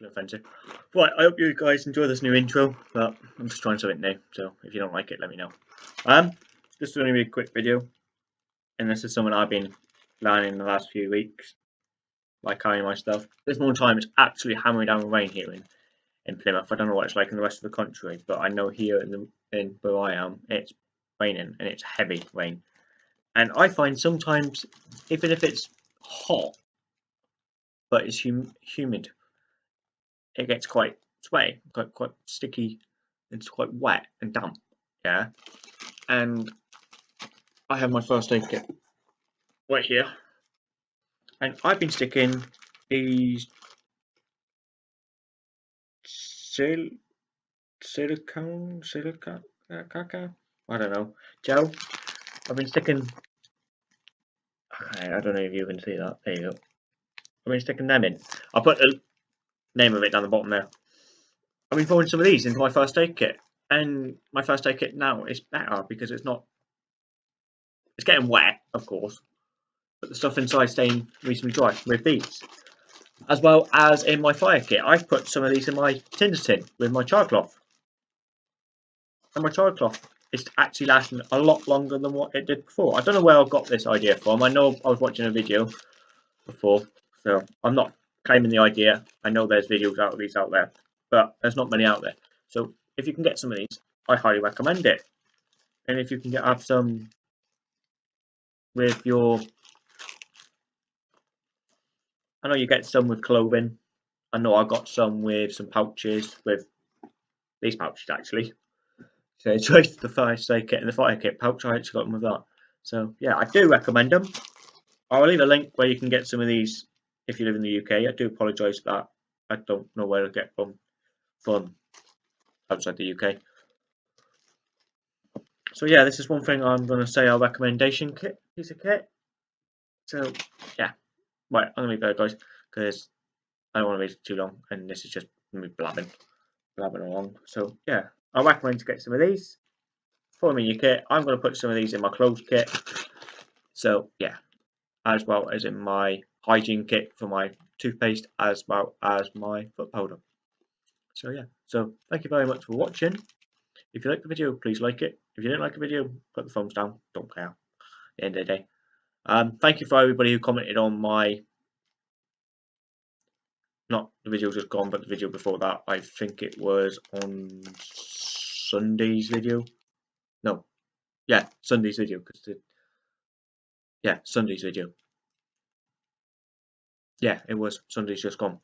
No offensive. Right, I hope you guys enjoy this new intro, but I'm just trying something new, so if you don't like it, let me know. Um, this is going to be a quick video, and this is something I've been learning in the last few weeks, like carrying my stuff. This morning time it's absolutely hammering down rain here in, in Plymouth. I don't know what it's like in the rest of the country, but I know here in, the, in where I am, it's raining, and it's heavy rain. And I find sometimes, even if it's hot, but it's hum humid, it gets quite sweaty, quite quite sticky. It's quite wet and damp. Yeah, and I have my first aid kit right here, and I've been sticking these sil silicone silicone uh, caca I don't know gel. I've been sticking. Okay, I don't know if you can see that. There you go. I've been sticking them in. I'll put the name of it down the bottom there. I've been throwing some of these into my first aid kit, and my first aid kit now is better because it's not. It's getting wet, of course, but the stuff inside staying reasonably dry with these. As well as in my fire kit, I've put some of these in my tinder tin with my char cloth. And my char cloth is actually lasting a lot longer than what it did before. I don't know where I got this idea from. I know I was watching a video before, so I'm not claiming the idea. I know there's videos out of these out there, but there's not many out there. So if you can get some of these, I highly recommend it. And if you can get have some with your, I know you get some with clothing. I know I got some with some pouches with these pouches actually. So it's just the fire kit and the fire kit pouch. I actually got them with that. So yeah, I do recommend them. I'll leave a link where you can get some of these if you live in the UK. I do apologise for that. I don't know where to get from from outside the UK. So yeah, this is one thing I'm going to say our recommendation kit piece of kit. So yeah, right, I'm going to leave there, guys, because I don't want to make it too long, and this is just me blabbing, blabbing along. So yeah, I recommend to get some of these. Follow me in your kit. I'm going to put some of these in my clothes kit. So yeah, as well as in my hygiene kit for my toothpaste as well as my foot powder. So yeah, so thank you very much for watching. If you like the video, please like it. If you didn't like the video, put the thumbs down. Don't care. The end of the day. Um, thank you for everybody who commented on my not the video just gone, but the video before that. I think it was on Sunday's video. No, yeah, Sunday's video because the yeah Sunday's video yeah, it was Sunday's just gone.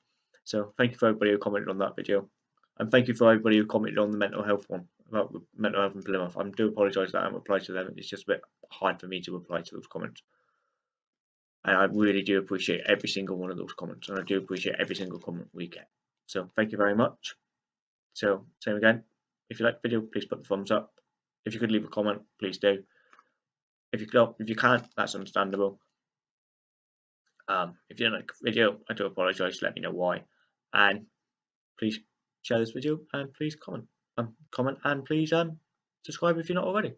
So thank you for everybody who commented on that video. And thank you for everybody who commented on the mental health one about mental health in Plymouth. I do apologise that I haven't replied to them. It's just a bit hard for me to reply to those comments. And I really do appreciate every single one of those comments. And I do appreciate every single comment we get. So thank you very much. So same again. If you like the video, please put the thumbs up. If you could leave a comment, please do. If you if you can't, that's understandable. Um, if you don't like the video, I do apologise. Let me know why. And please share this video and please comment. Um, comment and please um, subscribe if you're not already.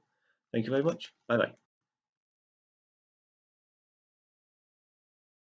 Thank you very much. Bye bye.